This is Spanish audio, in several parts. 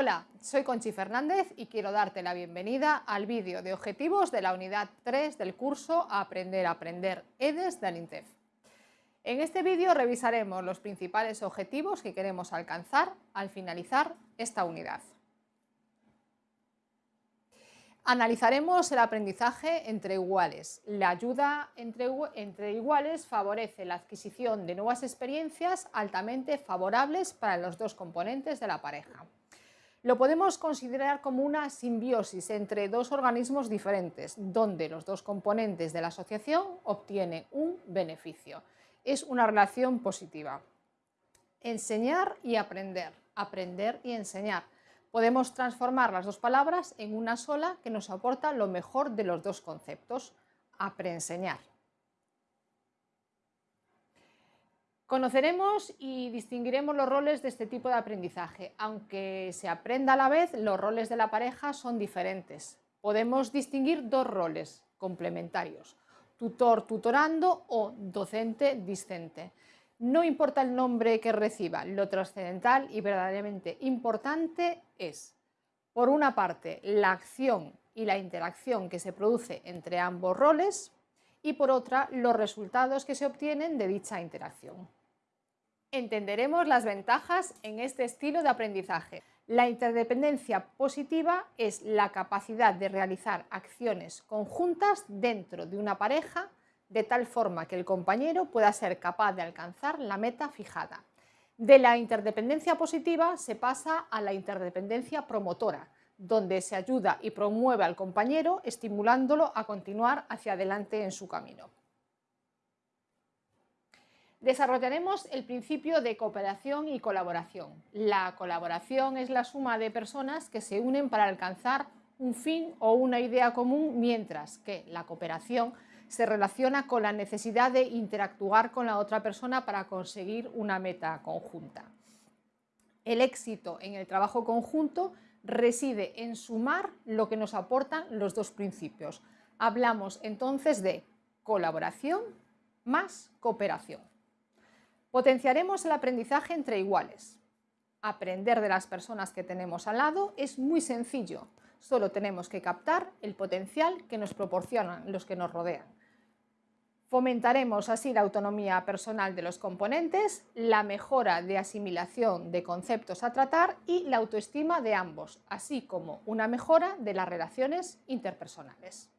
Hola, soy Conchi Fernández y quiero darte la bienvenida al vídeo de objetivos de la unidad 3 del curso Aprender a Aprender EDES del INTEF. En este vídeo revisaremos los principales objetivos que queremos alcanzar al finalizar esta unidad. Analizaremos el aprendizaje entre iguales. La ayuda entre, entre, iguales favorece la adquisición de nuevas experiencias altamente favorables para los dos componentes de la pareja. Lo podemos considerar como una simbiosis entre dos organismos diferentes, donde los dos componentes de la asociación obtienen un beneficio. Es una relación positiva. Enseñar y aprender. Aprender y enseñar Podemos transformar las dos palabras en una sola que nos aporta lo mejor de los dos conceptos, apreenseñar. Conoceremos y distinguiremos los roles de este tipo de aprendizaje. Aunque se aprenda a la vez, los roles de la pareja son diferentes. Podemos distinguir dos roles complementarios, tutor tutorando o docente discente. No importa el nombre que reciba, lo trascendental y verdaderamente importante es, por una parte, la acción y la interacción que se produce entre ambos roles y por otra, los resultados que se obtienen de dicha interacción. Entenderemos las ventajas en este estilo de aprendizaje. La interdependencia positiva es la capacidad de realizar acciones conjuntas dentro de una pareja de tal forma que el compañero pueda ser capaz de alcanzar la meta fijada. De la interdependencia positiva se pasa a la interdependencia promotora, donde se ayuda y promueve al compañero estimulándolo a continuar hacia adelante en su camino. Desarrollaremos el principio de cooperación y colaboración. La colaboración es la suma de personas que se unen para alcanzar un fin o una idea común, mientras que la cooperación se relaciona con la necesidad de interactuar con la otra persona para conseguir una meta conjunta. El éxito en el trabajo conjunto reside en sumar lo que nos aportan los dos principios. Hablamos entonces de colaboración más cooperación. Potenciaremos el aprendizaje entre iguales. Aprender de las personas que tenemos al lado es muy sencillo. Solo tenemos que captar el potencial que nos proporcionan los que nos rodean. Fomentaremos así la autonomía personal de los componentes, la mejora de asimilación de conceptos a tratar y la autoestima de ambos, así como una mejora de las relaciones interpersonales.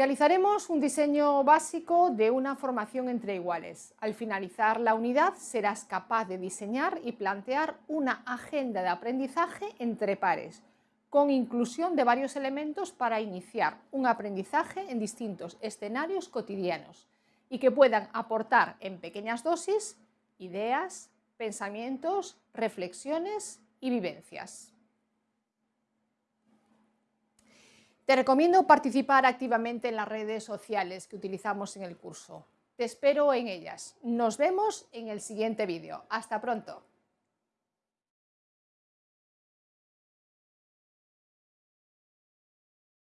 Realizaremos un diseño básico de una formación entre iguales. Al finalizar la unidad serás capaz de diseñar y plantear una agenda de aprendizaje entre pares, con inclusión de varios elementos para iniciar un aprendizaje en distintos escenarios cotidianos y que puedan aportar en pequeñas dosis ideas, pensamientos, reflexiones y vivencias. Te recomiendo participar activamente en las redes sociales que utilizamos en el curso. Te espero en ellas. Nos vemos en el siguiente vídeo. Hasta pronto.